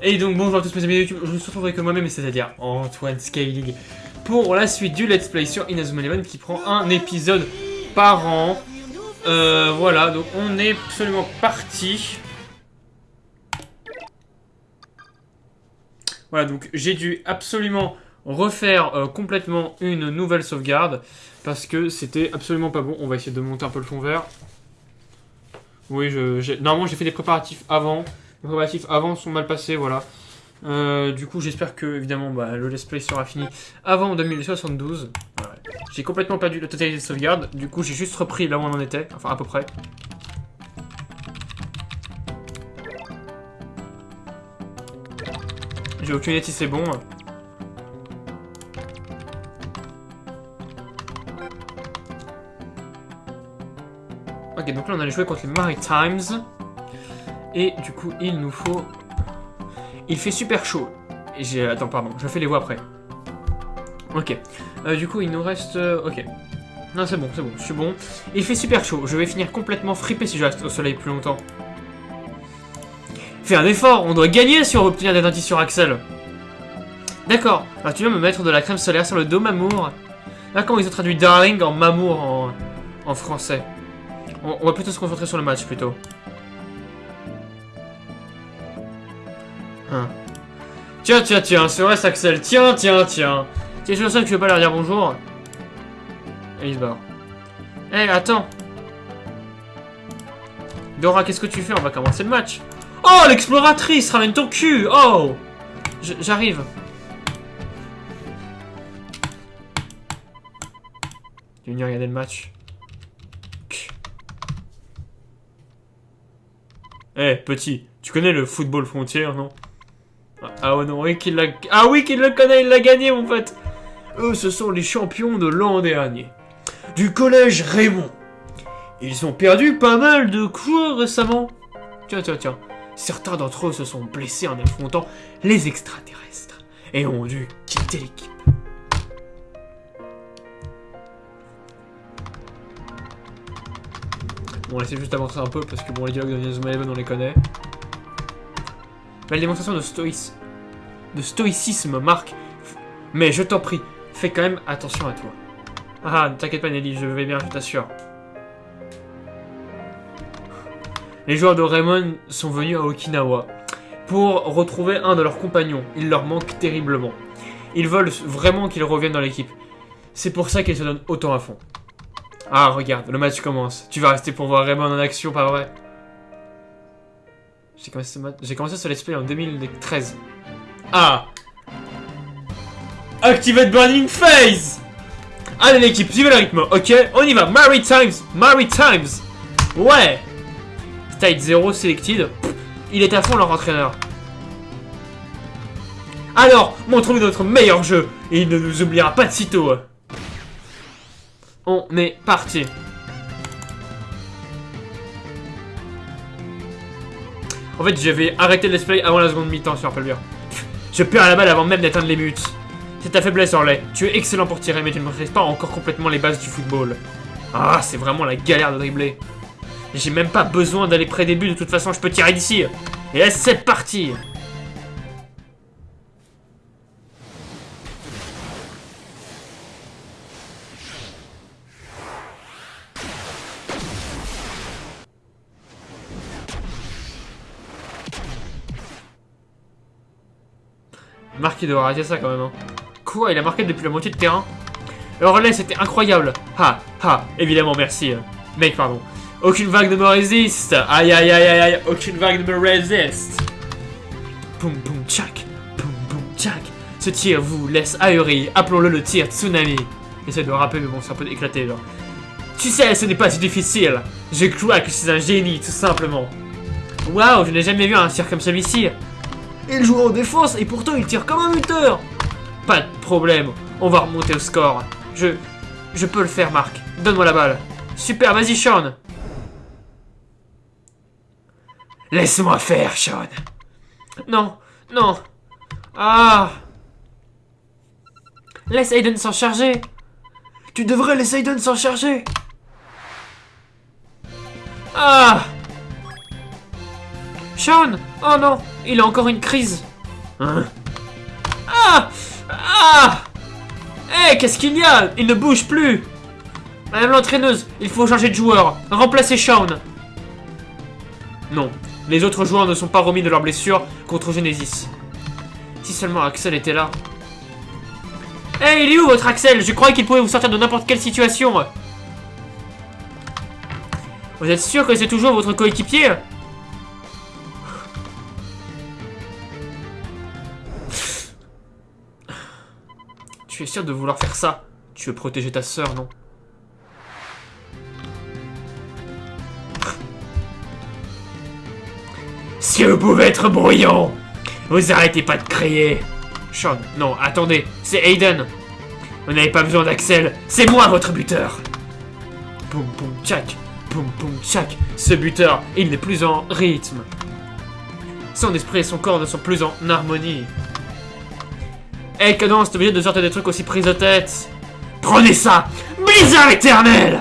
Et donc bonjour à tous mes amis YouTube, je me retrouve avec moi-même, c'est-à-dire Antoine Scaling, pour la suite du Let's Play sur Inazuma Eleven qui prend un épisode par an. Euh, voilà, donc on est absolument parti. Voilà, donc j'ai dû absolument refaire euh, complètement une nouvelle sauvegarde parce que c'était absolument pas bon. On va essayer de monter un peu le fond vert. Oui, je, normalement j'ai fait des préparatifs avant. Les préparatifs avant sont mal passés, voilà. Euh, du coup, j'espère que, évidemment, bah, le let's play sera fini avant 2072. J'ai complètement perdu la totalité de sauvegarde. Du coup, j'ai juste repris là où on en était. Enfin, à peu près. J'ai aucune idée si c'est bon. Ok, donc là, on allait jouer contre les Maritimes. Et du coup, il nous faut... Il fait super chaud. Attends, pardon, je fais les voix après. Ok. Euh, du coup, il nous reste... Euh, ok. Non, c'est bon, c'est bon, je suis bon. Il fait super chaud. Je vais finir complètement fripé si je reste au soleil plus longtemps. Fais un effort, on doit gagner si on veut obtenir des dentistes sur Axel. D'accord. Alors tu viens me mettre de la crème solaire sur le dos, Mamour. Là, comment ils ont traduit Darling en Mamour en français? On va plutôt se concentrer sur le match, plutôt. Hein. Tiens, tiens, tiens, c'est vrai, Axel. Tiens, tiens, tiens. T'es sûr ça que tu veux pas leur dire bonjour Et il se barre. Eh, attends. Dora, qu'est-ce que tu fais? On va commencer le match. Oh, l'exploratrice Ramène ton cul Oh J'arrive. Tu venir regarder le match? Eh, petit, tu connais le football frontière, non? Ah ouais, non, oui qu'il. Ah oui qu'il le connaît, il l'a gagné, mon pote Eux, ce sont les champions de l'an dernier. Du collège Raymond. Ils ont perdu pas mal de coups récemment. Tiens, tiens, tiens. Certains d'entre eux se sont blessés en affrontant les extraterrestres et ont dû quitter l'équipe. Bon, essayer juste d'avancer un peu parce que bon, les dialogues de Eleven, on les connaît. Belle démonstration de, stoïs... de stoïcisme, Marc. Mais je t'en prie, fais quand même attention à toi. Ah, ne t'inquiète pas Nelly, je vais bien, je t'assure. Les joueurs de Raymond sont venus à Okinawa pour retrouver un de leurs compagnons. Il leur manque terriblement. Ils veulent vraiment qu'il revienne dans l'équipe. C'est pour ça qu'ils se donnent autant à fond. Ah, regarde, le match commence. Tu vas rester pour voir Raymond en action, pas vrai? J'ai commencé, ce commencé ce let's play en 2013. Ah Activate Burning Phase Allez l'équipe, suivez le rythme, ok? On y va, Maritimes Maritimes Ouais State 0 selected. Il est à fond leur entraîneur. Alors, montrons-nous notre meilleur jeu, et il ne nous oubliera pas de sitôt. On est parti. En fait, j'avais arrêté le let's avant la seconde mi-temps, si je rappelle bien. Je perds la balle avant même d'atteindre les buts. C'est ta faiblesse, Orley. Tu es excellent pour tirer, mais tu ne maîtrises pas encore complètement les bases du football. Ah, c'est vraiment la galère de dribbler. J'ai même pas besoin d'aller près des buts, de toute façon, je peux tirer d'ici. Et c'est parti Marqué de arrêter ça quand même. Hein. Quoi Il a marqué depuis la moitié de terrain? Le relais, c'était incroyable. Ha, ha, évidemment, merci. Euh. Mec, pardon. Aucune vague ne me résiste. Aïe, aïe, aïe, aïe, aïe. Aucune vague ne me résiste. Boum, boum, tchac. Boum, boum, tchac. Ce tir vous laisse ahuri. Appelons-le le tir tsunami. J'essaie de rapper, mais bon, c'est un peu éclaté, là. Tu sais, ce n'est pas si difficile. Je crois que je suis un génie, tout simplement. Waouh, je n'ai jamais vu un tir comme celui-ci. Il joue en défense et pourtant il tire comme un buteur. Pas de problème, on va remonter au score. Je... Je peux le faire, Marc. Donne-moi la balle. Super, vas-y, Sean. Laisse-moi faire, Sean. Non, non. Ah. Laisse Aiden s'en charger. Tu devrais laisser Aiden s'en charger. Sean Oh non Il a encore une crise Hein Ah Ah Hé, qu'est-ce qu'il y a? Il ne bouge plus Madame l'entraîneuse, il faut changer de joueur. Remplacer Sean. Non, les autres joueurs ne sont pas remis de leur blessure contre Genesis. Si seulement Axel était là. Hé, il est où votre Axel? Je croyais qu'il pouvait vous sortir de n'importe quelle situation. Vous êtes sûr que c'est toujours votre coéquipier? Tu es sûr de vouloir faire ça. Tu veux protéger ta sœur, non? Si vous pouvez être bruyant Vous arrêtez pas de crier. Sean, non, attendez, c'est Aiden. Vous n'avez pas besoin d'Axel, c'est moi votre buteur. Poum poum tchac, poum poum tchac Ce buteur, il n'est plus en rythme. Son esprit et son corps ne sont plus en harmonie Hey Cadence, t'es obligé de sortir des trucs aussi pris de tête Prenez ça Blizzard éternel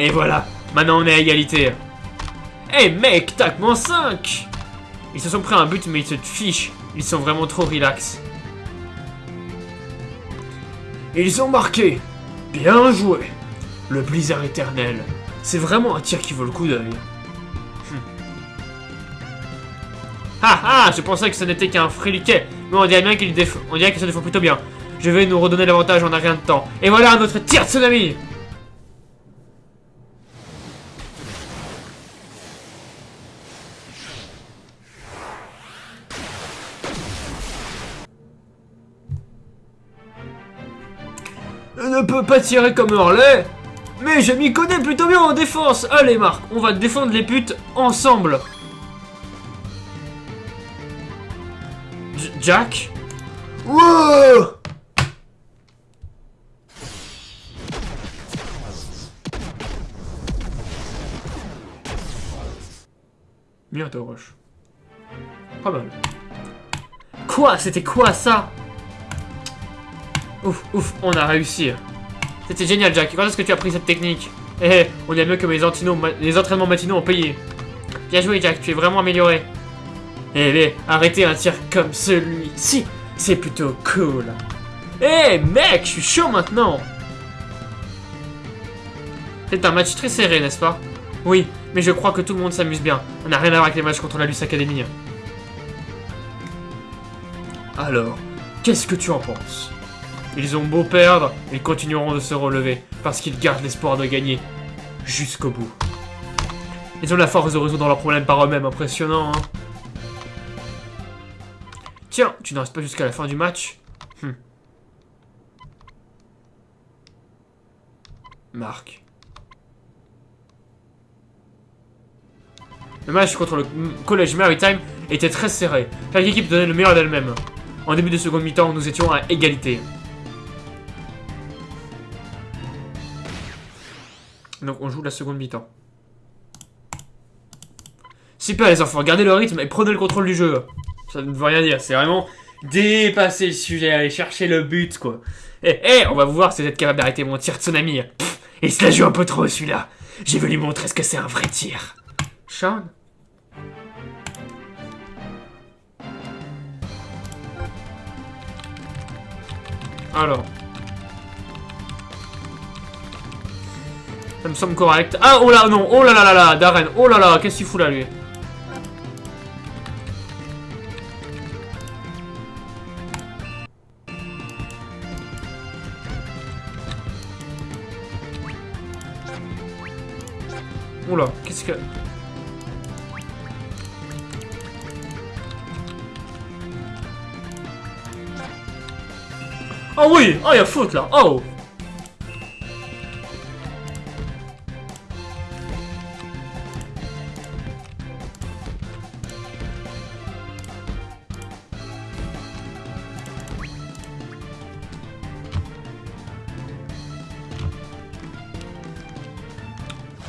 Et voilà, maintenant on est à égalité. Eh hey mec, tac, moins 5 Ils se sont pris un but mais ils se fichent. Ils sont vraiment trop relax. Ils ont marqué. Bien joué. Le blizzard éternel. C'est vraiment un tir qui vaut le coup d'œil. Ah ah, je pensais que ce n'était qu'un friliquet. Mais on dirait bien qu'il. On dirait que ça défend plutôt bien. Je vais nous redonner l'avantage en un rien de temps. Et voilà un autre tir de tsunami ne peut pas tirer comme Hurley Mais je m'y connais plutôt bien en défense Allez Marc, on va défendre les putes ensemble Jack? Wow Bien, Rush. Pas mal. Quoi? C'était quoi ça? Ouf, ouf, on a réussi. C'était génial, Jack. Quand est-ce que tu as pris cette technique Eh, eh on est mieux que mes les entraînements matinaux ont payé. Bien joué, Jack. Tu es vraiment amélioré. Eh, mais arrêtez un tir comme celui-ci. C'est plutôt cool. Eh, mec, je suis chaud maintenant. C'est un match très serré, n'est-ce pas? Oui, mais je crois que tout le monde s'amuse bien. On n'a rien à voir avec les matchs contre la Luce Academy. Alors, qu'est-ce que tu en penses? Ils ont beau perdre, ils continueront de se relever, parce qu'ils gardent l'espoir de gagner. Jusqu'au bout. Ils ont la force de résoudre leurs problèmes par eux-mêmes, impressionnant, hein Tiens, tu n'en restes pas jusqu'à la fin du match? Hum. Marc. Le match contre le Collège Maritime était très serré. Chaque équipe donnait le meilleur d'elle-même. En début de seconde mi-temps, nous étions à égalité. Donc on joue la seconde mi-temps. Super les enfants, gardez le rythme et prenez le contrôle du jeu. Ça ne veut rien dire, c'est vraiment dépasser le sujet, aller chercher le but quoi. Eh, eh, on va voir si vous êtes capable d'arrêter mon tir de tsunami. il se la joue un peu trop celui-là. J'ai voulu lui montrer ce que c'est un vrai tir. Sean? Alors. Ça me semble correct. Ah, oh là, non. Oh là là là là, Darren. Oh là là, qu'est-ce qu'il fout là, lui Oula, qu'est-ce que... Oh oui Oh, il a faute là Oh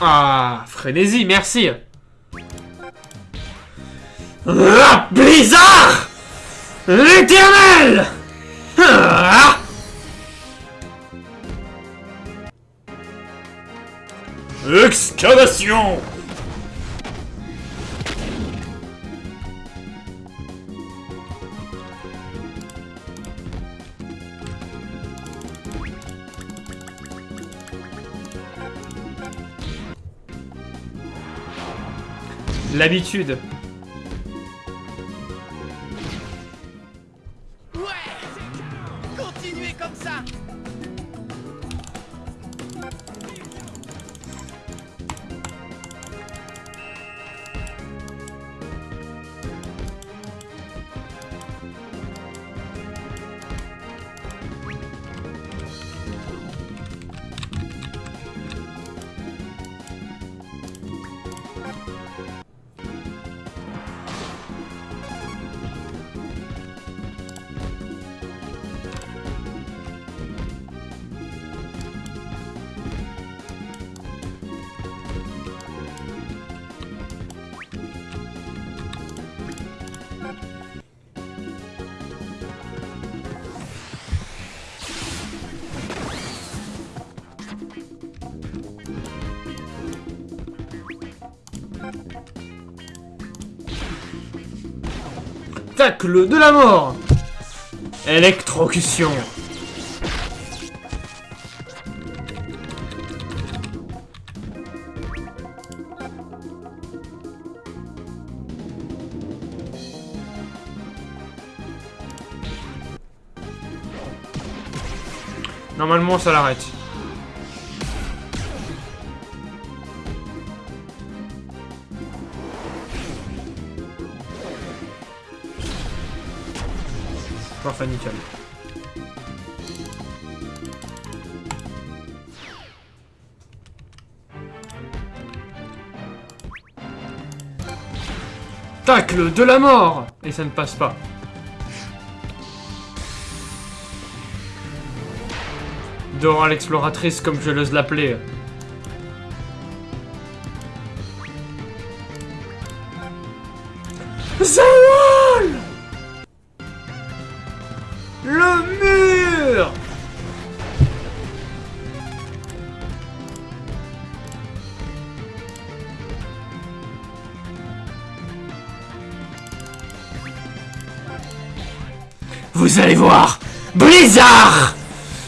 Ah, frénésie, merci. Ah Blizzard! L'éternel! Ah! Excavation L'habitude. De la mort Électrocution Normalement ça l'arrête. Parfait. Tacle de la mort Et ça ne passe pas. Dora l'exploratrice comme je l'ose l'appeler. Vous allez voir. Blizzard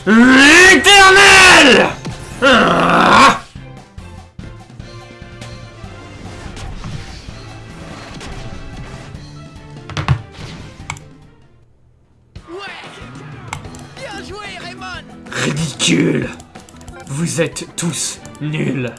L'éternel Ah Ouais. Bien joué, Raymond. Ridicule. Vous êtes tous nuls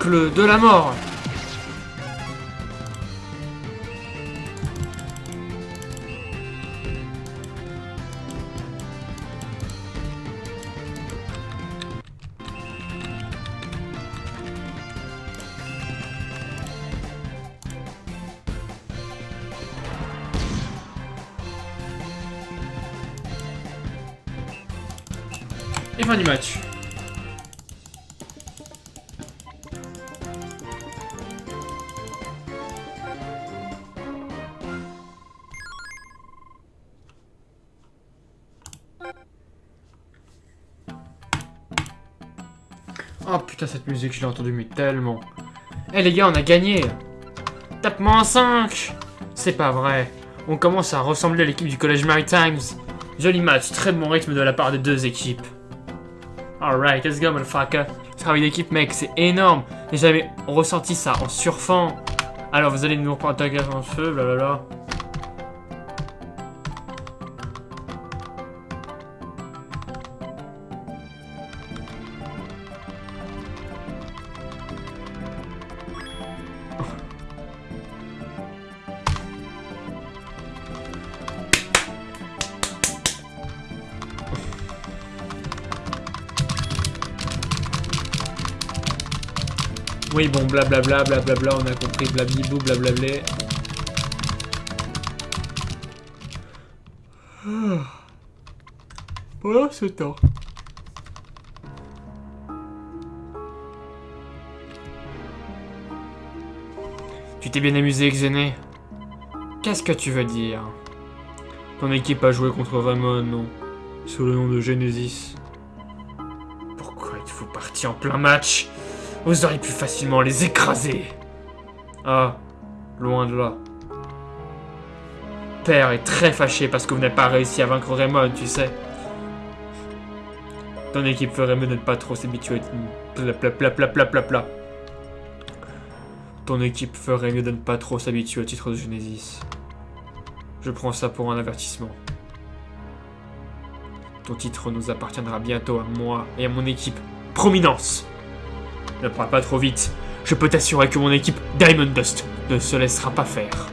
Tacle de la mort Oh putain cette musique je l'ai entendue mais tellement. Eh les gars on a gagné Tape-moi un 5 C'est pas vrai. On commence à ressembler à l'équipe du Collège Maritimes. Joli match, très bon rythme de la part des deux équipes. Alright, let's go motherfucker. Travail d'équipe mec, c'est énorme. J'ai ressenti ça en surfant. Alors vous allez nous reprendre attaquer en feu, blablabla. Oui, bon, blablabla, blablabla, on a compris, blablibou, blablablé. Ah. Voilà, c'est temps. Tu t'es bien amusé, Xené Qu'est-ce que tu veux dire? Ton équipe a joué contre Raymond, non? Sous le nom de Genesis. Pourquoi êtes-vous parti en plein match? Vous auriez pu facilement les écraser. Ah, loin de là. Père est très fâché parce que vous n'avez pas réussi à vaincre Raymond, tu sais. Ton équipe ferait mieux de ne pas trop s'habituer. Pla. Ton équipe ferait mieux de ne pas trop s'habituer au titre de Genesis. Je prends ça pour un avertissement. Ton titre nous appartiendra bientôt à moi et à mon équipe. Prominence Ne parle pas trop vite. Je peux t'assurer que mon équipe Diamond Dust ne se laissera pas faire.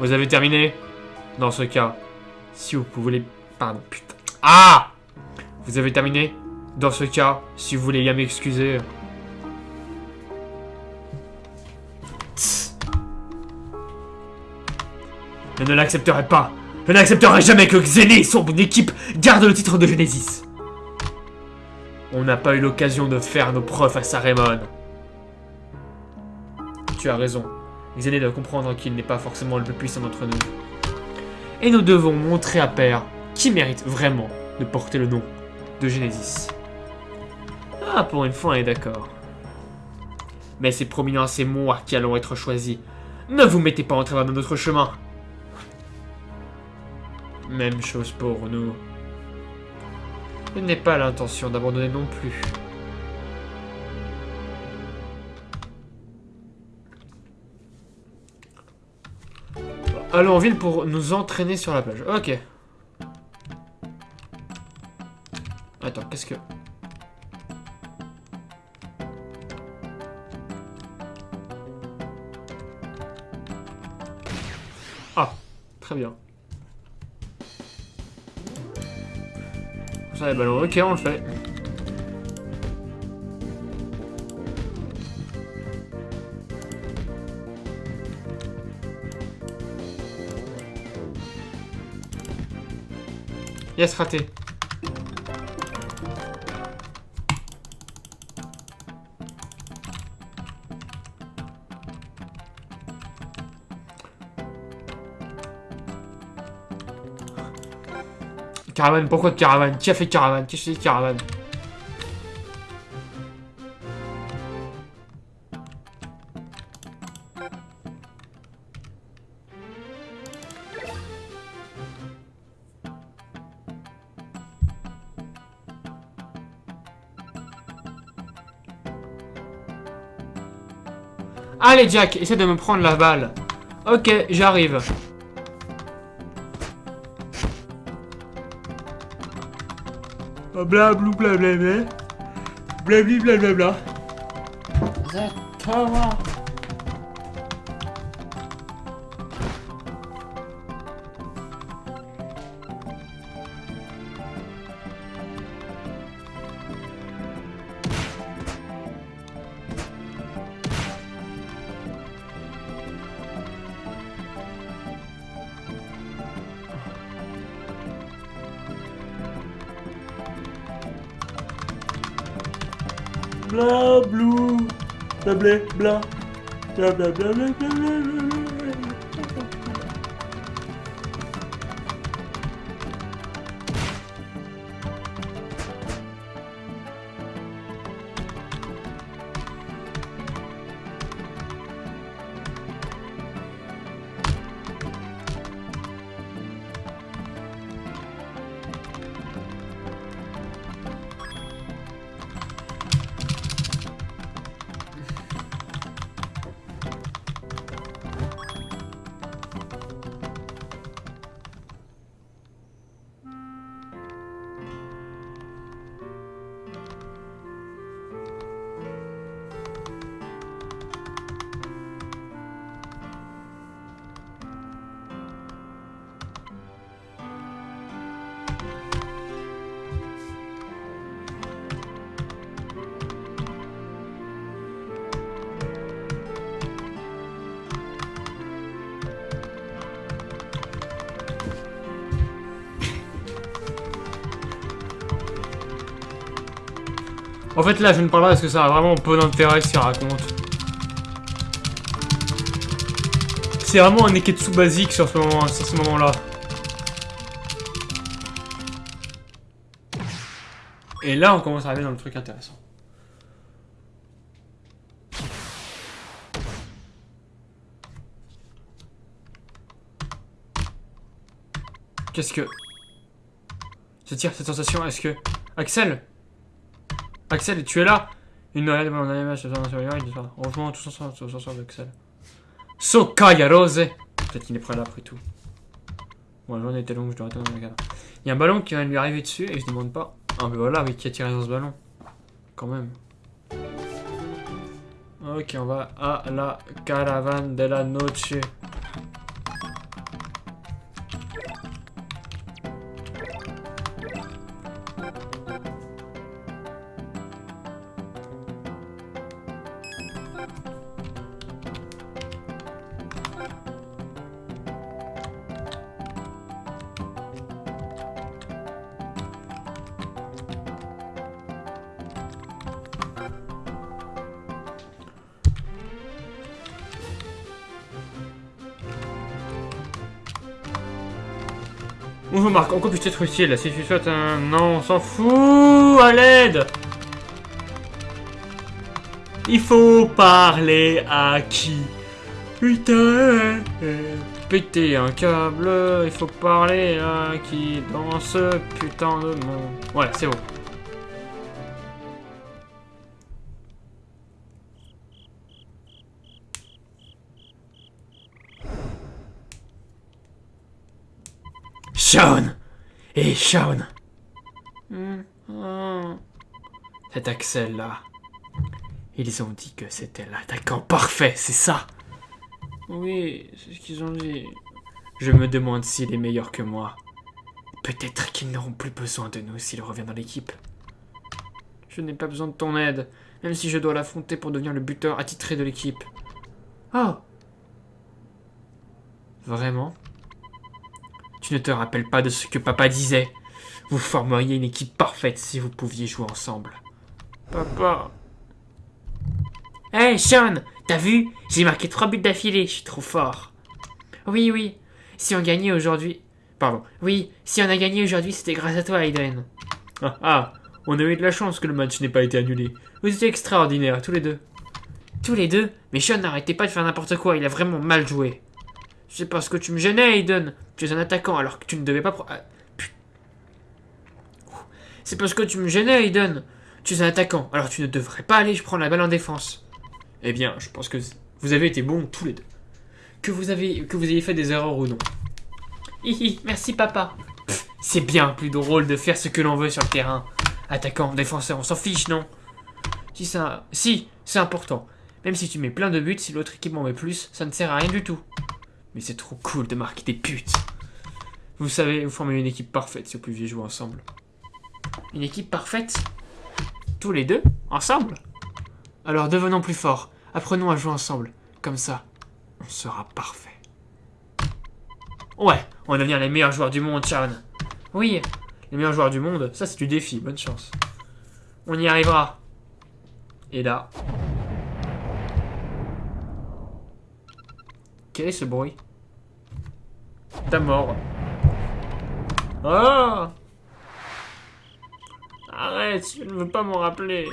Vous avez terminé? Dans ce cas, si vous pouvez... Pardon, putain. Ah Vous avez terminé? Dans ce cas, si vous voulez bien m'excuser... Je ne l'accepterai pas. Je n'accepterai jamais que Xené et son équipe gardent le titre de Genesis. On n'a pas eu l'occasion de faire nos preuves à Sarémon. Tu as raison. Xené doit comprendre qu'il n'est pas forcément le plus puissant d'entre nous. Et nous devons montrer à Père qui mérite vraiment de porter le nom de Genesis. Ah, pour une fois, on est d'accord. Mais c'est prominent, c'est moi qui allons être choisis. Ne vous mettez pas en travers de notre chemin. Même chose pour nous. Je n'ai pas l'intention d'abandonner non plus. Allons en ville pour nous entraîner sur la plage. Ok. Attends, qu'est-ce que... Ah, très bien. Ça, les ballons. Ok, on le fait. Yes, raté. Caravane, pourquoi caravane Qui a fait caravane Qui a fait caravane Allez Jack, essaie de me prendre la balle. Ok, j'arrive. Blablou blablabla. Blabli blablabla. Blablou. Blablé, bla. Blablabla. Fait, là, je ne parle pas parce que ça a vraiment peu d'intérêt ce qu'il raconte. C'est vraiment un Neketsu basique sur ce moment, sur ce moment-là. Et là, on commence à arriver dans le truc intéressant. Qu'est-ce que... Je tire cette sensation, est-ce que... Axel Axel, tu es là? Une noël, mon image, ça. Heureusement, tous ensemble, tous ensemble, Axel. Sokaya Rose Peut-être qu'il est prêt là après tout. Bon, la journée était longue, je dois attendre Il y a un ballon qui vient de lui arriver dessus et je demande pas. Ah, mais voilà, oui, qui a tiré dans ce ballon Quand même. Ok, on va à la caravane de la noche. Quoi puis-je être utile Si tu souhaites un... Non, on s'en fout À l'aide. Il faut parler à qui? Putain Péter un câble, il faut parler à qui dans ce putain de monde? Voilà, c'est bon. Sean Et Sean Cet Axel-là, ils ont dit que c'était l'attaquant parfait, c'est ça? Oui, c'est ce qu'ils ont dit. Je me demande s'il est meilleur que moi. Peut-être qu'ils n'auront plus besoin de nous s'il revient dans l'équipe. Je n'ai pas besoin de ton aide, même si je dois l'affronter pour devenir le buteur attitré de l'équipe. Oh Vraiment? Tu ne te rappelles pas de ce que papa disait Vous formeriez une équipe parfaite si vous pouviez jouer ensemble. Papa... Hey Sean T'as vu? J'ai marqué trois buts d'affilée, je suis trop fort. Oui, oui. Si on gagnait aujourd'hui... Pardon. Oui, si on a gagné aujourd'hui, c'était grâce à toi, Aiden. Ah, ah On a eu de la chance que le match n'ait pas été annulé. Vous étiez extraordinaires, tous les deux. Tous les deux? Mais Sean, n'arrêtez pas de faire n'importe quoi, il a vraiment mal joué. C'est parce que tu me gênais, Aiden. Tu es un attaquant alors que tu ne devais pas... Ah, C'est parce que tu me gênais, Aiden. Tu es un attaquant alors tu ne devrais pas aller je prends la balle en défense. Eh bien, je pense que vous avez été bons tous les deux. Que vous, avez, ayez fait des erreurs ou non. Hihi, merci papa. C'est bien plus drôle de faire ce que l'on veut sur le terrain. Attaquant, défenseur, on s'en fiche, non? Si ça... Si, c'est important. Même si tu mets plein de buts, si l'autre équipe m'en met plus, ça ne sert à rien du tout. Mais c'est trop cool de marquer des putes. Vous savez, vous formez une équipe parfaite si vous pouviez jouer ensemble. Une équipe parfaite? Tous les deux? Ensemble? Alors devenons plus forts. Apprenons à jouer ensemble. Comme ça, on sera parfait. Ouais, on va devenir les meilleurs joueurs du monde, Sharon. Oui, les meilleurs joueurs du monde, ça c'est du défi, bonne chance. On y arrivera. Et là... Quel est ce bruit? T'as mort. Oh Arrête, je ne veux pas m'en rappeler.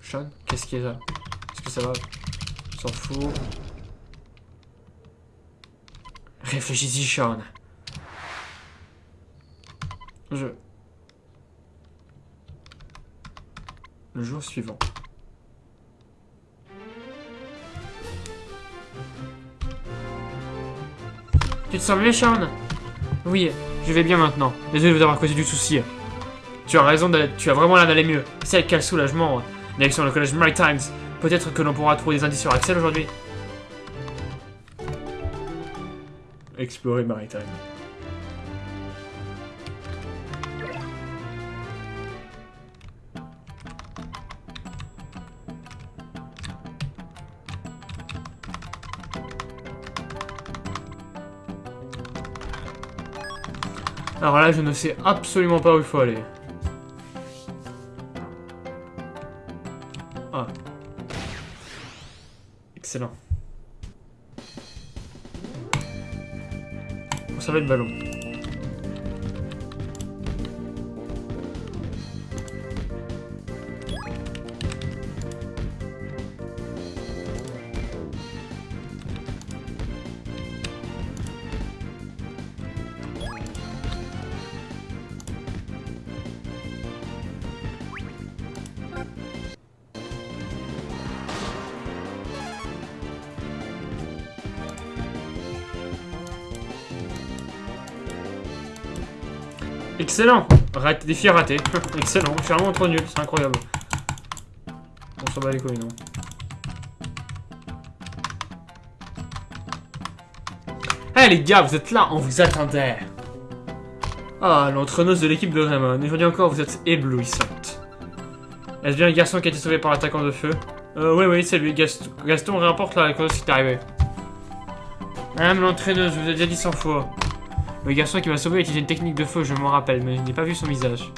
Sean, qu'est-ce qu'il y a? Là Est-ce que ça va? S'en fout. Réfléchis-y, Sean. Je... Le jour suivant. Tu te sens mieux, Sean Oui, je vais bien maintenant. Désolé de vous avoir causé du souci. Tu as raison, tu as vraiment l'air d'aller mieux. C'est quel soulagement. Direction le collège Maritimes. Peut-être que l'on pourra trouver des indices sur Axel aujourd'hui. Explorer Maritime. Ah, je ne sais absolument pas où il faut aller. Ah. Excellent. On savait le ballon. Excellent Défi raté. Excellent. Je suis vraiment trop nul. C'est incroyable. On s'en bat les couilles, non Eh les gars, vous êtes là, on vous attendait. Ah, l'entraîneuse de l'équipe de Raymond. Aujourd'hui encore, vous êtes éblouissante. Est-ce bien le garçon qui a été sauvé par l'attaquant de feu? Euh, oui, oui, c'est lui. Gaston, Gaston rapporte la cause qui est arrivé. L'entraîneuse, vous ai déjà dit 100 fois. Le garçon qui m'a sauvé a utilisé une technique de feu, je m'en rappelle, mais je n'ai pas vu son visage.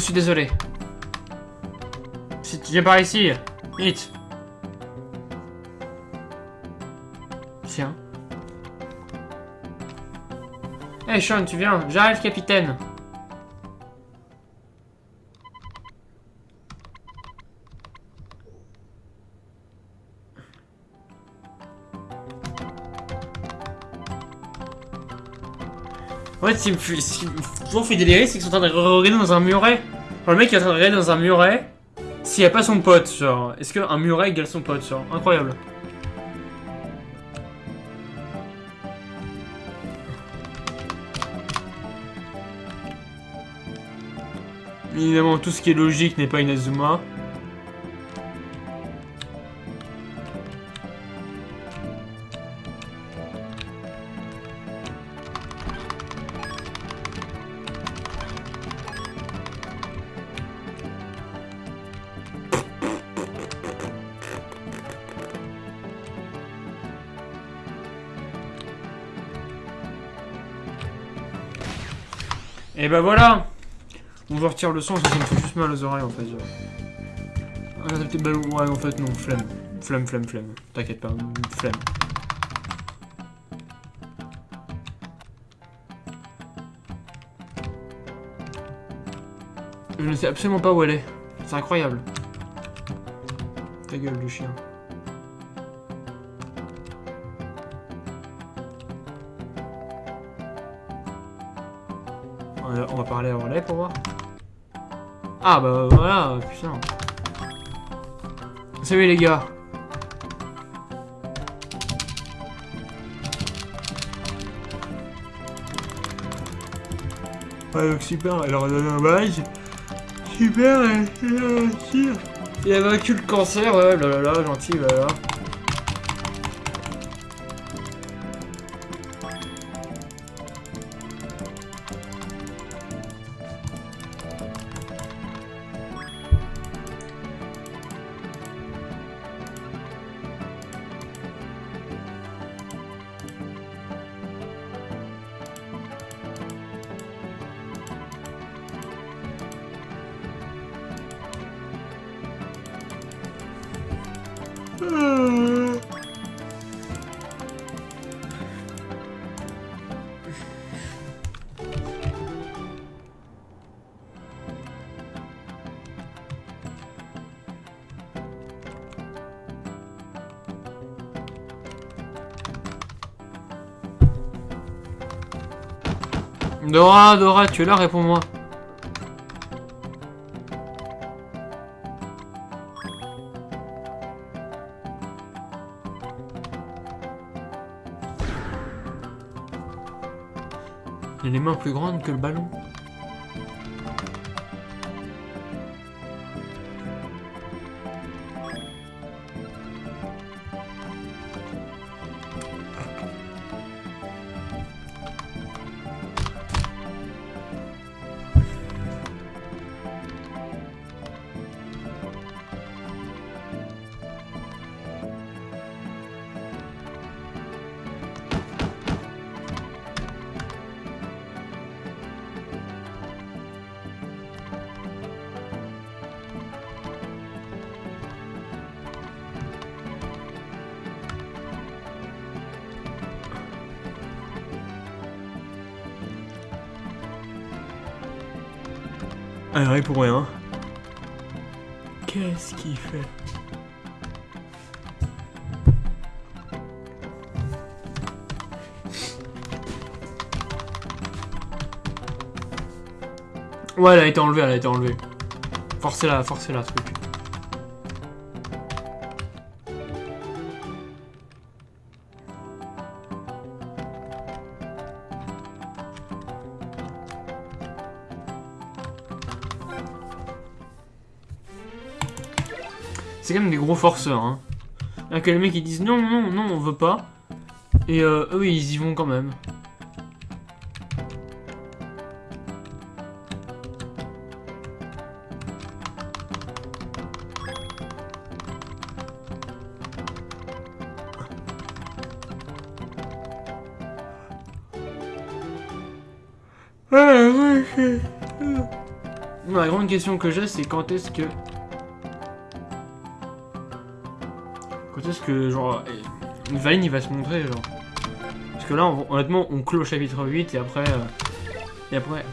Suis désolé. Si tu viens par ici, vite. Tiens. Hey Sean, tu viens J'arrive, capitaine. Ce qui me fait, me toujours fait délirer, c'est qu'ils sont en train de regarder dans un muret. Le mec est en train de regarder dans un muret. S'il n'y a pas son pote, genre. Est-ce qu'un muret égale son pote, genre Incroyable. Évidemment, tout ce qui est logique n'est pas Inazuma. Et bah voilà On va retirer le son, ça, ça me fait juste mal aux oreilles en fait. Genre. Ouais, en fait, non, flemme. Flemme, flemme, flemme. T'inquiète pas, flemme. Je ne sais absolument pas où elle est. C'est incroyable. Ta gueule, du chien. Parler à relais pour voir. Ah bah voilà, putain. Salut les gars. Ouais donc super, elle leur a donné un badge. Super, elle elle a réussi. Il a vaincu le cancer, ouais, là là là, gentil, voilà. Dora, Dora, tu es là, réponds-moi. Plus grandes que le ballon. Rien pour rien. Qu'est-ce qu'il fait? Ouais, elle a été enlevée, elle a été enlevée. Forcez-la, forcez-la, truc. Gros forceurs, hein. Il y a que les mecs qui disent non, non, non, on veut pas. Et euh, eux, ils y vont quand même. La grande question que j'ai, c'est quand est-ce que... Quand est-ce que, genre, Vine, il va se montrer, genre Parce que là, on- honnêtement, on clôt chapitre 8, et après... euh, et après,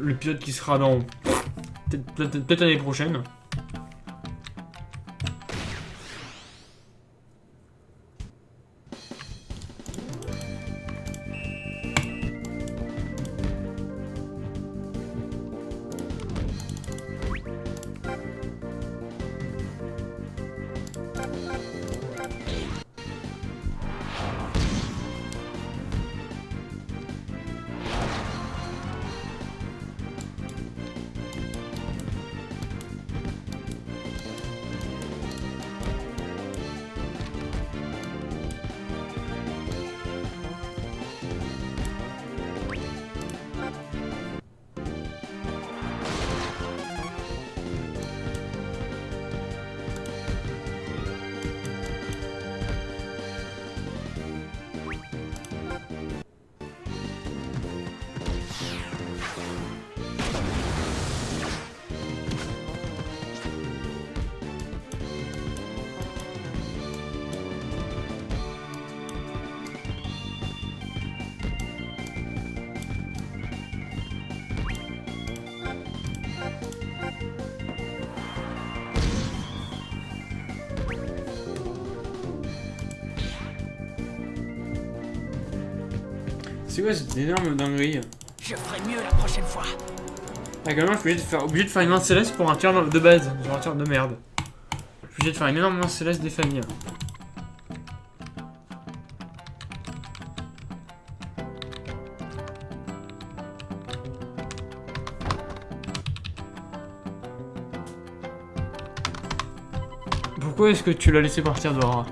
l'épisode qui sera dans... Peut-être l'année prochaine. C'est quoi cette énorme dinguerie Je ferai mieux la prochaine fois. Ah, quand même, je suis obligé de faire, obligé de faire une main céleste pour un tir de base, genre un tir de merde. Je suis obligé de faire une énorme main céleste des familles. Pourquoi est-ce que tu l'as laissé partir Dora?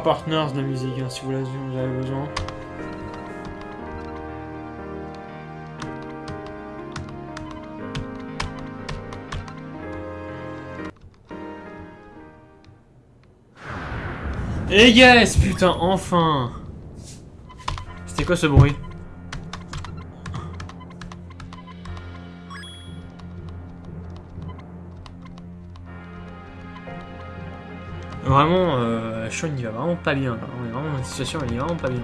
Partners de la musique, hein, si vous avez besoin. Et yes, putain, enfin. C'était quoi ce bruit? Vraiment, euh, Sean il va vraiment pas bien. On est vraiment dans une situation il est vraiment pas bien.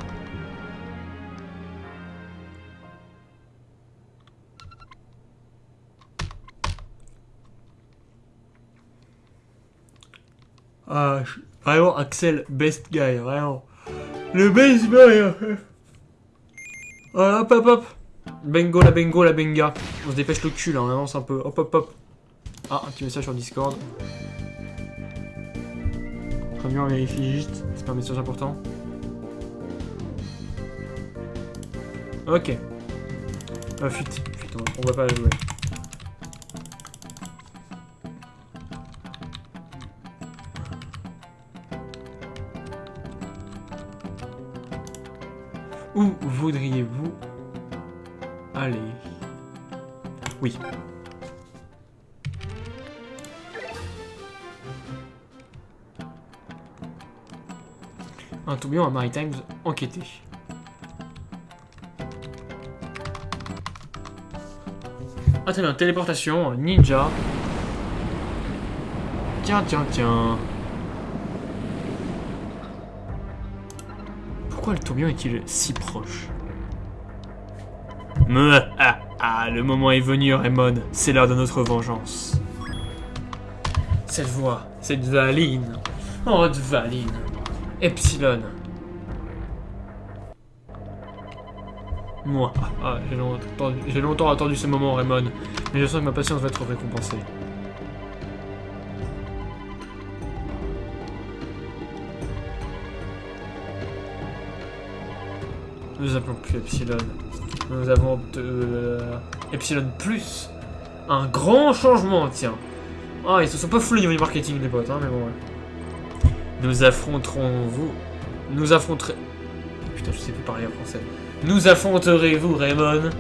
Ah, vraiment Axel, best guy, vraiment. Le best guy hop hop hop Bengo la bengo la benga. On se dépêche le cul là, on avance un peu. Hop hop hop. Ah, un petit message sur Discord. On vérifie juste. C'est pas un message important. Ok. Ah, fuite. Fuite, on- on va pas la jouer. À Maritimes enquêté. Ah très bien, téléportation, ninja. Tiens, tiens, tiens. Pourquoi le tourbillon est-il si proche? Me, ah, ah, le moment est venu, Raymond. C'est l'heure de notre vengeance. Cette voix, cette valine. Oh, de valine. Epsilon. Ah, j'ai longtemps, attendu- ce moment, Raymond, mais je sens que ma patience va être récompensée. Nous appelons plus Epsilon. Nous avons euh, Epsilon Plus. Un grand changement, tiens. Ah, ils se sont pas niveau du marketing, les potes, hein, mais bon, ouais. Nous affronterons vous. Nous affronterez. Putain, je sais plus parler en français. Nous affronterez-vous, Raymond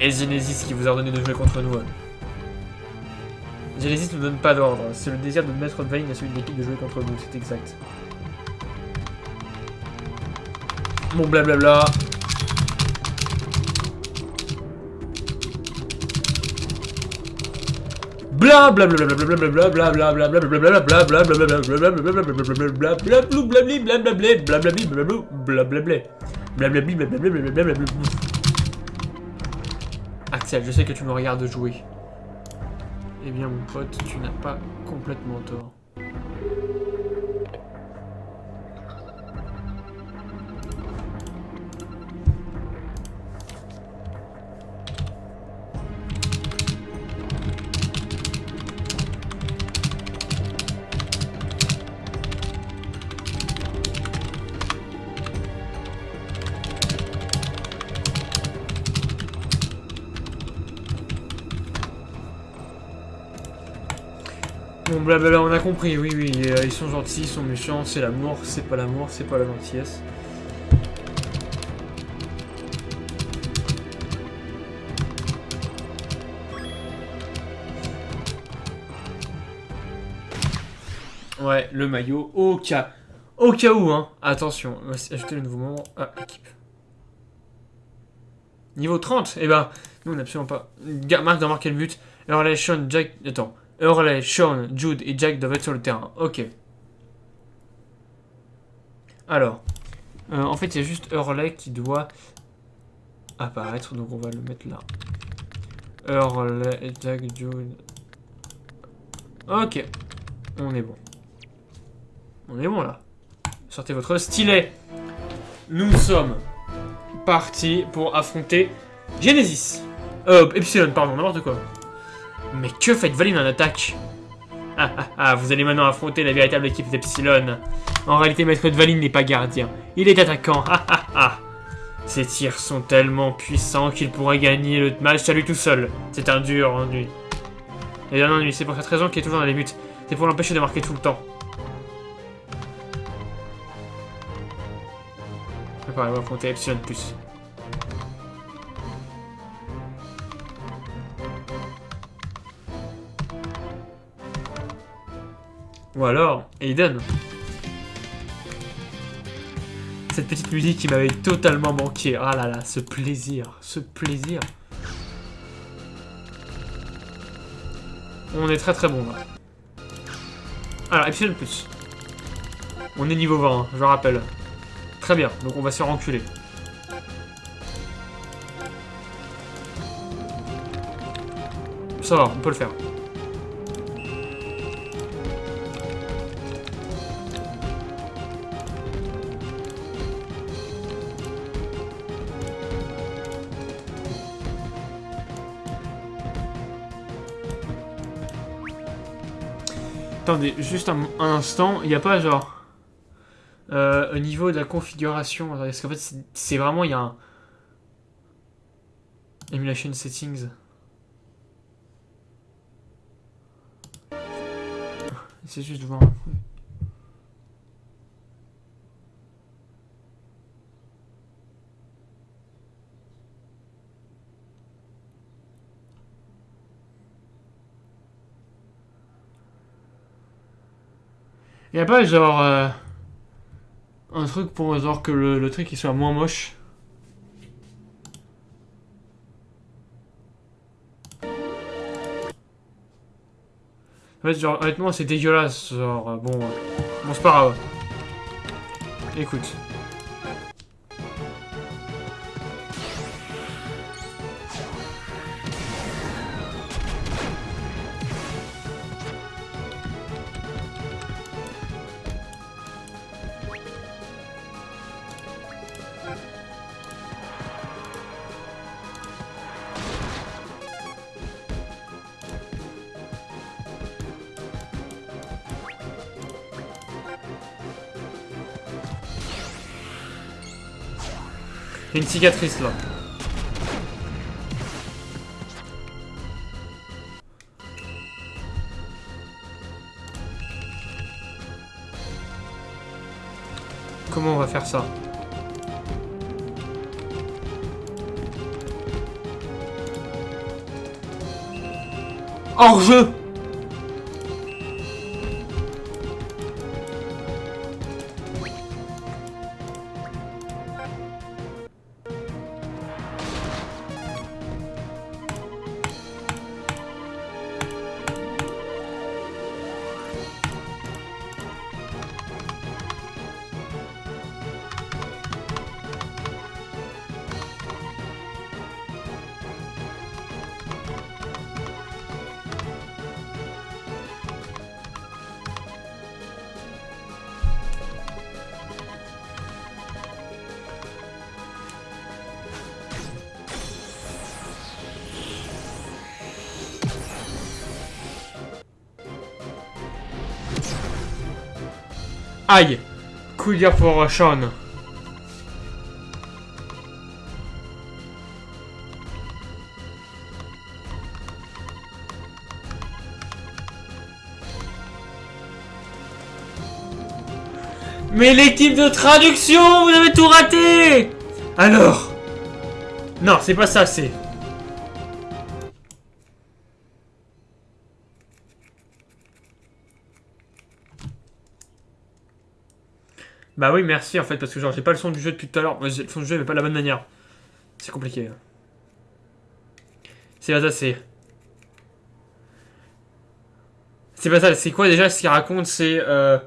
Et Genesis qui vous a ordonné de jouer contre nous. hein. Genesis ne donne pas d'ordre. C'est le désir de Maître Vane à celui de l'équipe de jouer contre nous, c'est exact. Bon blablabla. Bla Axel, je sais que tu me regardes jouer. Eh bien, mon pote, tu n'as pas complètement tort. Bon blablabla, on a compris, oui oui, euh, ils sont gentils, ils sont méchants, c'est l'amour, c'est pas l'amour, c'est pas la gentillesse. Ouais, le maillot, au cas, au cas où, hein. Attention, on va ajouter le nouveau membre à l'équipe. Niveau 30, eh ben, nous on n'a absolument pas. Marc doit marquer le but. Hurley, Sean, Jack. Attends. Hurley, Sean, Jude et Jack doivent être sur le terrain. Ok. Alors. euh, en fait, il y a juste Hurley qui doit apparaître. Donc on va le mettre là. Hurley, Jack, Jude. Ok. On est bon. On est bon là. Sortez votre stylet. Nous sommes partis pour affronter Genesis. Euh, Epsilon, pardon, n'importe quoi. Mais que fait Valine en attaque ah, ah, ah, vous allez maintenant affronter la véritable équipe d'Epsilon. En réalité, Maître Valine n'est pas gardien. Il est attaquant. Ah, ah, ah. Ses tirs sont tellement puissants qu'il pourrait gagner le match à lui tout seul. C'est un dur ennui. Et un ennui, c'est pour cette raison qu'il est toujours dans les buts. C'est pour l'empêcher de marquer tout le temps. Préparez-vous à affronter Epsilon+. Ou alors, Aiden. Cette petite musique qui m'avait totalement manqué. Ah là là, ce plaisir, ce plaisir. On est très très bon là. Alors, Epsilon+. On est niveau 20, je rappelle. Très bien, donc on va se faire enculer. Ça va, on peut le faire. Attendez, juste un, instant, il n'y a pas genre... Euh, au niveau de la configuration, parce qu'en fait c'est- vraiment, il y a un... Emulation settings. C'est juste voir n'y a pas genre... euh, un truc pour genre que le, le truc il soit moins moche? En fait, genre, honnêtement, c'est dégueulasse. Genre, euh, bon, euh, bon, c'est pas grave. Écoute. Cicatrice là. Comment on va faire ça? Hors jeu Aïe gueule pour Sean. Mais l'équipe de traduction, vous avez tout raté Alors Non, c'est pas ça, c'est... Bah oui, merci en fait, parce que genre j'ai pas le son du jeu depuis tout à l'heure. Le son du jeu, mais pas de la bonne manière. C'est compliqué. C'est pas ça, c'est. C'est pas ça, c'est quoi déjà ce qu'il raconte C'est. Euh...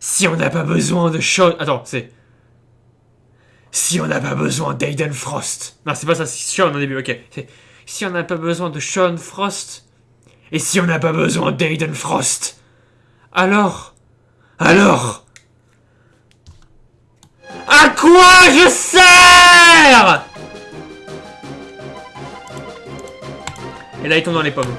Si on n'a pas besoin de Sean. Attends, c'est. Si on n'a pas besoin d'Aiden Frost. Non, c'est pas ça, c'est Sean au début, ok. C'est. Si on n'a pas besoin de Sean Frost. Et si on n'a pas besoin d'Aiden Frost. Alors. Alors. À quoi je sers? Et là, il tombe dans les pommes.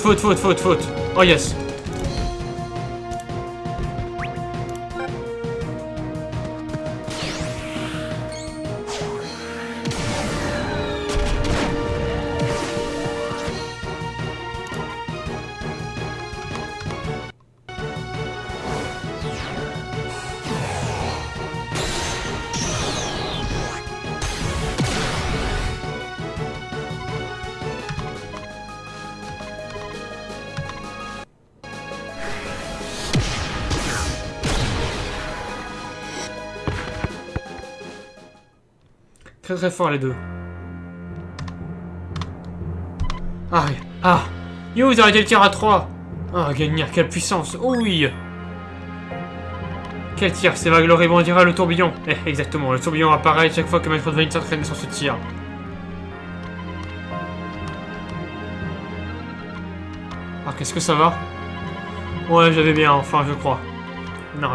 Faute, faute, faute, faute, faute. Oh yes. Très fort les deux. Ah, ah. Yo, vous arrêtez le tir à 3 Ah, Gagnir, quelle puissance. Oh oui. Quel tir. C'est vague rebondira le tourbillon. Eh, exactement, le tourbillon apparaît chaque fois que Vanille s'entraîne sur ce tir. Ah, qu'est-ce que ça va? Ouais, j'avais bien, enfin, je crois. On a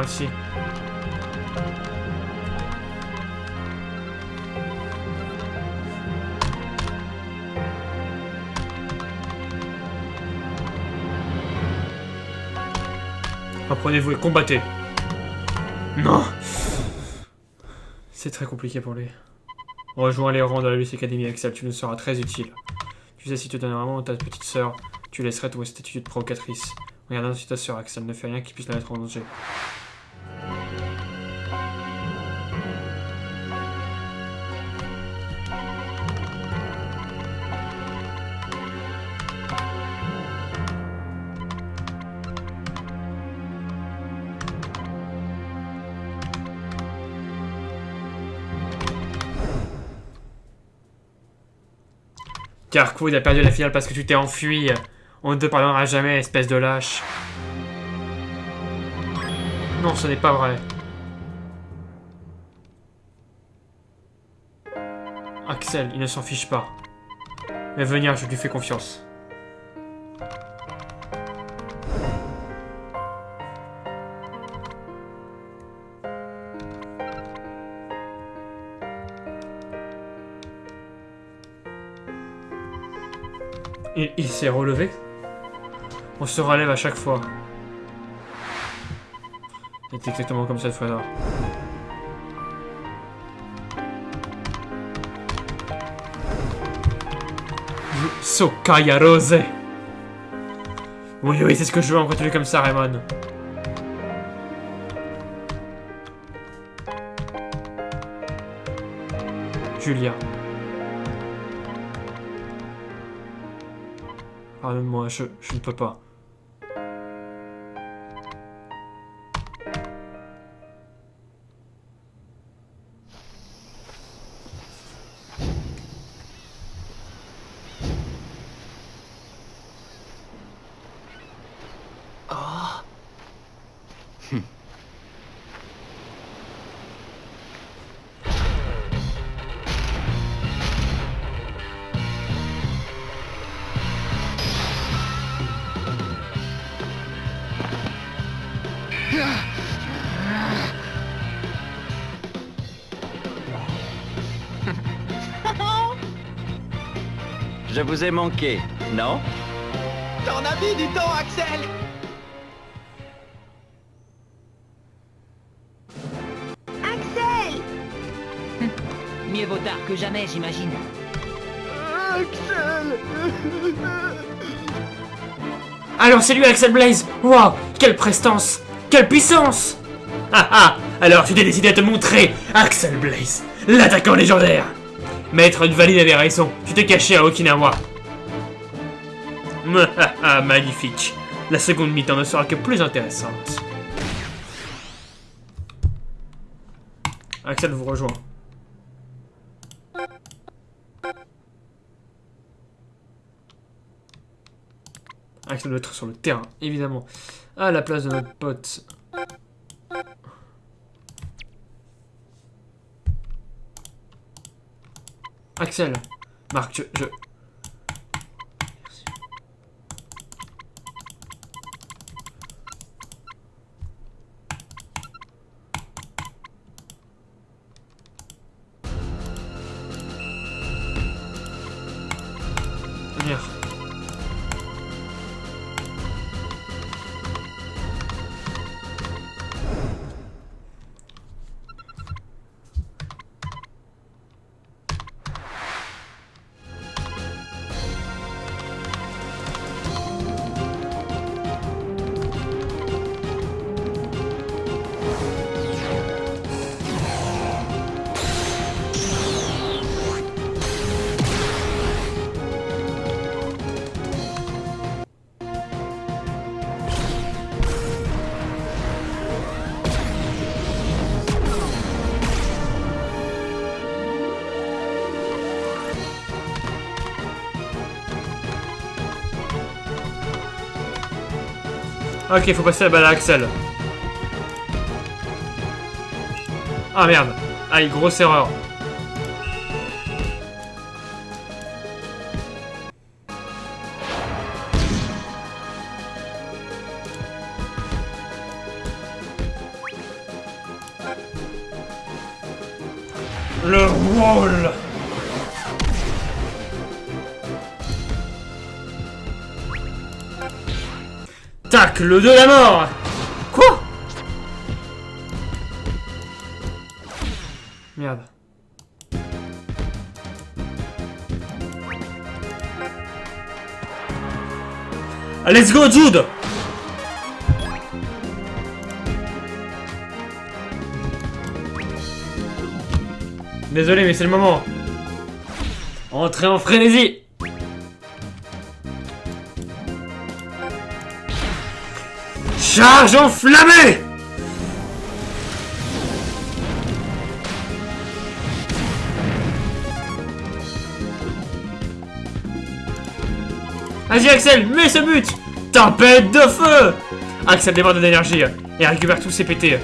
Apprenez-vous et combattez. Non C'est très compliqué pour lui. Rejoins les rangs de la Luce Academy, Axel, tu nous seras très utile. Tu sais, si tu donnes vraiment ta petite sœur, tu laisserais ton statut de provocatrice. Regarde ainsi ta sœur, Axel, ne fais rien qui puisse la mettre en danger. Carquois a perdu la finale parce que tu t'es enfui. On ne te pardonnera jamais, espèce de lâche. Non, ce n'est pas vrai. Axel, il ne s'en fiche pas. Mais venir, je lui fais confiance. Il, s'est relevé On se relève à chaque fois. C'est exactement comme cette fois-là. Sokaya Rose Oui, oui, c'est ce que je veux, on continue comme ça, Raymond. Julia. Pardonne-moi, je, je ne peux pas. Je vous ai manqué, non? T'en as mis du temps, Axel? Axel! Mieux vaut tard que jamais, j'imagine. Alors c'est lui Axel Blaze Waouh Quelle prestance Quelle puissance. Ah ah. Alors tu t'es décidé à te montrer Axel Blaze L'attaquant légendaire Maître de Valide avait raison, tu t'es caché à Okinawa. Magnifique La seconde mi-temps ne sera que plus intéressante. Axel vous rejoint. Axel doit être sur le terrain, évidemment. À la place de notre pote. Axel. Marc, je... je... Ok, faut passer la balle à Axel. Ah merde. Aïe, grosse erreur. Le de la mort Quoi? Merde. Ah, let's go, Jude Désolé, mais c'est le moment. Entrez en frénésie Charge enflammée. Vas-y Axel, mets ce but. Tempête de feu. Axel déborde d'énergie et récupère tous ses pétés.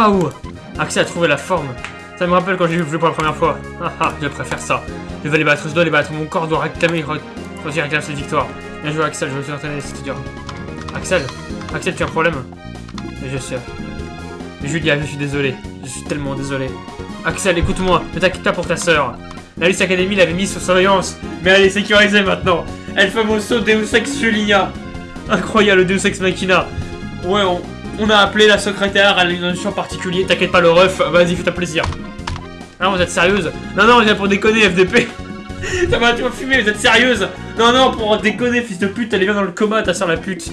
Waouh Axel a trouvé la forme. Ça me rappelle quand j'ai vu Bleu pour la première fois. Ah ah, je préfère ça. Je vais les battre, je dois les battre. Mon corps doit réclamer quand il réclame cette victoire. Bien joué Axel, je me suis entraîné, c'était dur. Axel Axel, tu as un problème Je sais. Julia, je suis désolé. Je suis tellement désolé. Axel, écoute-moi, ne t'inquiète pas pour ta sœur. La Luce Academy l'avait mise sous surveillance, mais elle est sécurisée maintenant. El famoso Deus Ex Julia. Incroyable Deus Ex Machina. Ouais, on, on a appelé la secrétaire, elle a une notion particulier. T'inquiète pas le ref, vas-y, fais-toi plaisir. Ah, vous êtes sérieuse? Non, non, on vient pour déconner, FDP. Ça va, tu vas fumer, vous êtes sérieuse? Non, non, pour déconner, fils de pute, elle est bien dans le coma, ta soeur la pute.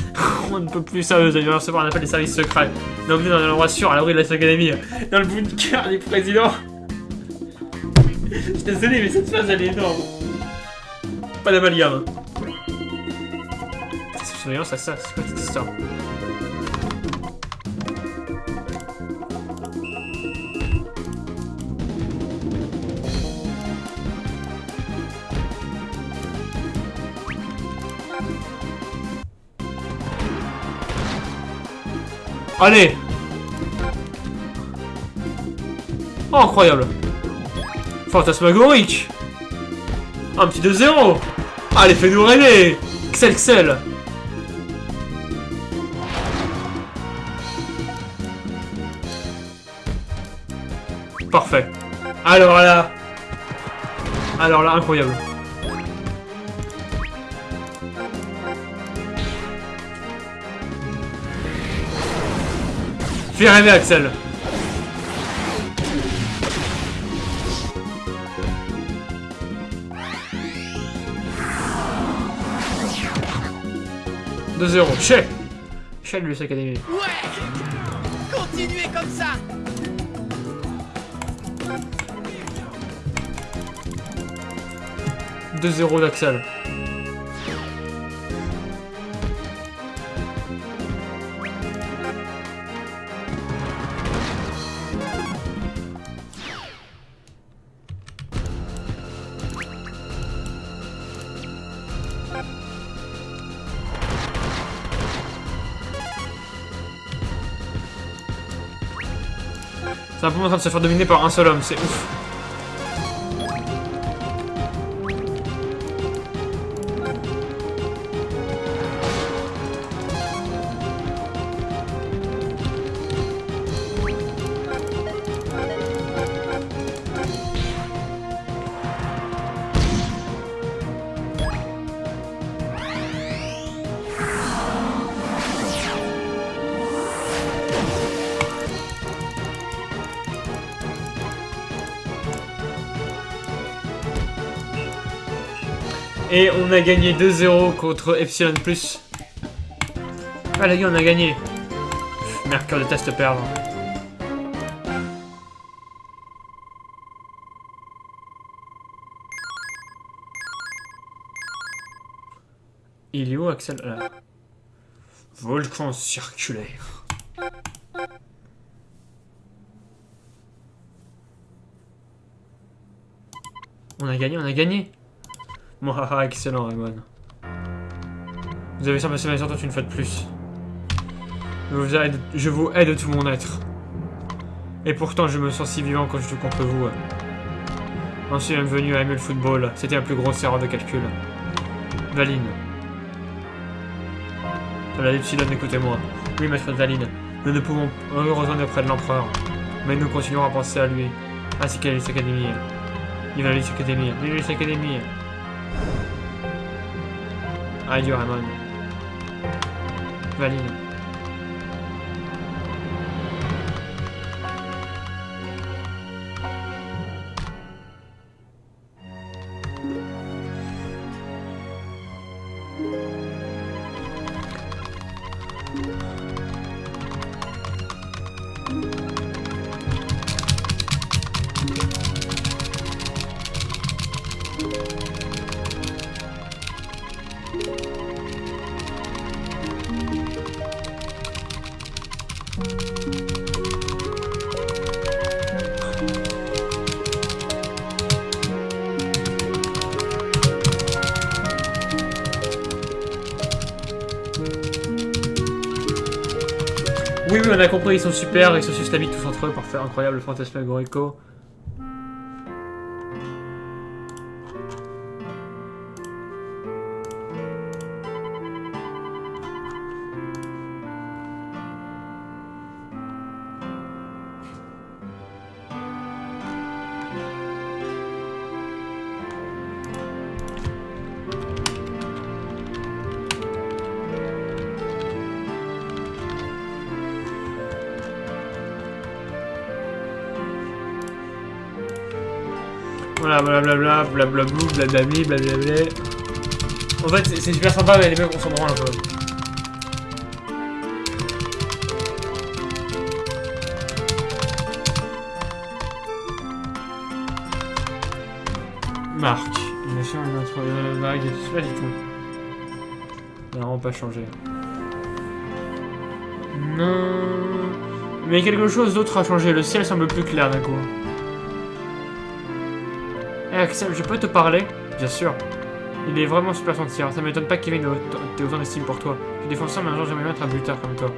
On ne peut plus sérieuse, elle vient recevoir un appel des services secrets. On est emmené dans un endroit sûr, à l'abri de la Academy, dans le bunker du président. Je suis désolé, mais cette phase, elle est énorme. Pas d'amalgame. C'est surveillance, ça, c'est quoi cette histoire? Allez. Oh, incroyable. Fantasmagorique. Un petit 2-0 Allez, fais-nous rêver. Excel, Excel Parfait. Alors là... Alors là, incroyable. Fais rêver Axel. Deux 0 Chez Chez lui, Academy. Ouais Continuez comme ça 2-0 d'Axel. C'est un en train de se faire dominer par un seul homme, c'est ouf. On a gagné 2-0 contre Epsilon+. Ah, les gars, on a gagné. Mercure déteste perdre. Il est où, Axel? Volcan circulaire. On a gagné, on a gagné Mouhaha, excellent Raymond. Vous avez passé ma toute une fois de plus. Je vous, aide, je de tout mon être. Et pourtant, je me sens si vivant quand je joue contre vous. J'en suis venu à aimer le football. C'était la plus grosse erreur de calcul. Valine. La Epsilon, écoutez-moi. Oui, maître Valine. Nous ne pouvons heureusement être près de l'empereur. Mais nous continuerons à penser à lui. Ainsi qu'à l'Elite Academy. Vive la Elite Academy. Vive l'Elite Academy. Adieu, Ramon. Valine. Ils sont super, ils se sucent la bite tous entre eux pour faire incroyable fantasmagorico. Blablablou, blablabli, blablabla. En fait, c'est- super sympa, mais les mecs, on s'en branle un peu. Marc. Bien sûr, notre euh, vague, je sais pas du tout. Ça n'a vraiment pas changé. Non. Mais quelque chose d'autre a changé. Le ciel semble plus clair d'un coup. Eh Axel, je peux te parler Bien sûr. Il est vraiment super gentil. Ça m'étonne pas que Kevin ait autant- d'estime pour toi. Je suis défenseur, mais un jour j'aimerais être un buteur comme toi.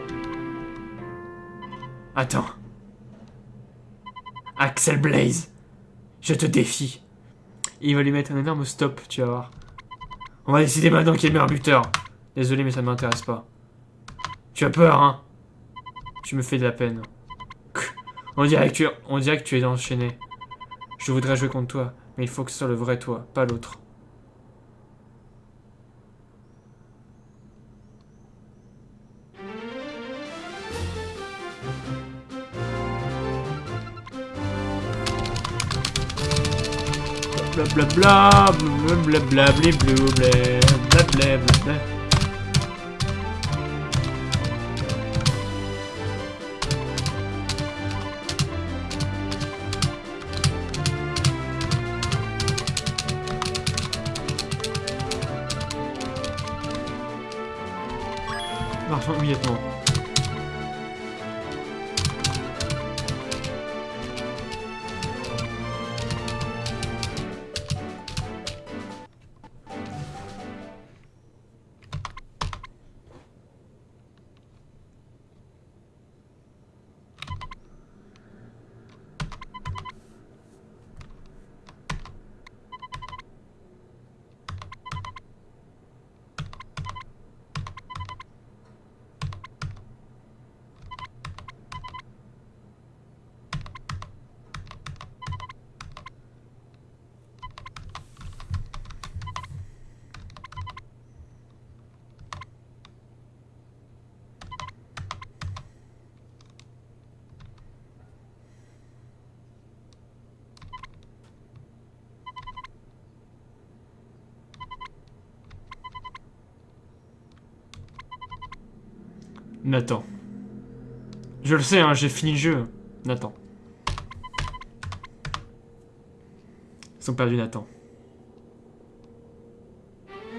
Attends. Axel Blaze. Je te défie. Il va lui mettre un énorme stop, tu vas voir. On va décider maintenant qui est le meilleur buteur. Désolé, mais ça ne m'intéresse pas. Tu as peur, hein? Tu me fais de la peine. On dirait que tu es enchaîné. Je voudrais jouer contre toi, mais il faut que ce soit le vrai toi, pas l'autre. нету. Nathan. Je le sais, hein, j'ai fini le jeu. Nathan. Ils ont perdu Nathan.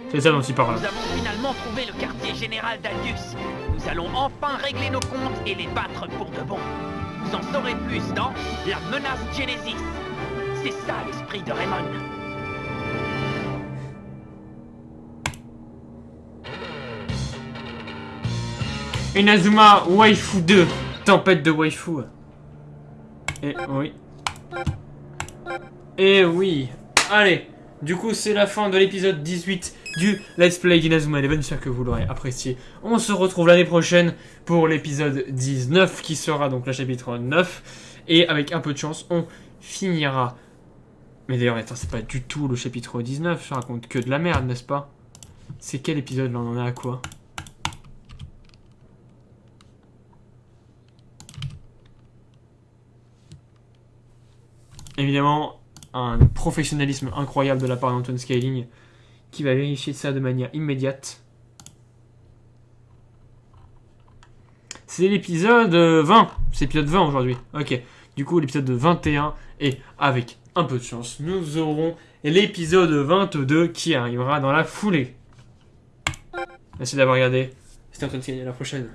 C'est ça dont il parle. Nous avons finalement trouvé le quartier général d'Aldius. Nous allons enfin régler nos comptes et les battre pour de bon. Vous en saurez plus dans La menace Genesis. C'est ça l'esprit de Raymond. Inazuma Waifu 2. Tempête de Waifu. Et oui. Et oui. Allez. Du coup, c'est la fin de l'épisode 18 du Let's Play d'Inazuma Eleven. J'espère que vous l'aurez apprécié. On se retrouve l'année prochaine pour l'épisode 19 qui sera donc le chapitre 9. Et avec un peu de chance, on finira. Mais d'ailleurs, attends, c'est pas du tout le chapitre 19. Je raconte que de la merde, n'est-ce pas? C'est quel épisode là? On en est à quoi? Évidemment, un professionnalisme incroyable de la part d'Antoine Scaling qui va vérifier ça de manière immédiate. C'est l'épisode euh, 20. C'est l'épisode 20 aujourd'hui. Ok. Du coup, l'épisode 21. Et avec un peu de chance, nous aurons l'épisode 22 qui arrivera dans la foulée. Merci d'avoir regardé. C'était Antoine Scaling. À la prochaine.